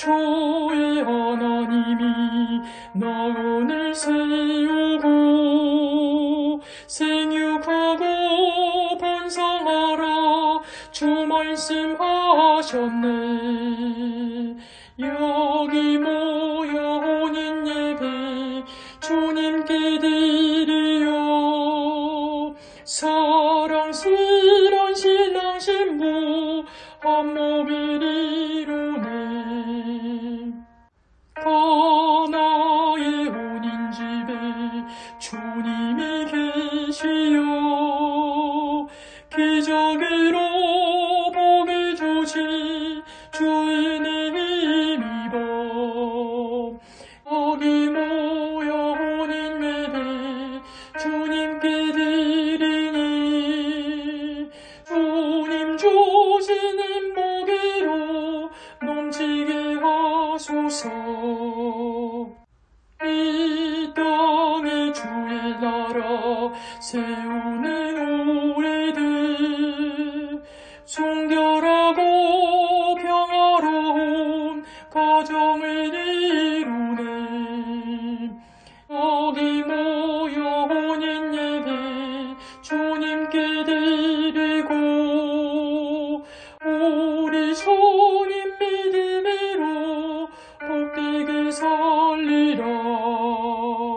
주의 하나님이 나원을 세우고 생육하고 번성하라 주 말씀하셨네. 여기 모여 혼인 예배 주님께 드리요 사랑스런 신랑 신부 한 몸을 이루 주님이 계시요. 기적으로 복을 주시 주인의 힘입어 여기 모여 혼인 예배 주님께 드리니 주님 주시는 복으로 넘치게 하소서 세우는 우리들. 순결하고 평화로운 가정을 이루네. 여기 모여 혼인 예배 주님께 드리고 우리 손님 믿음으로 복되게 살리라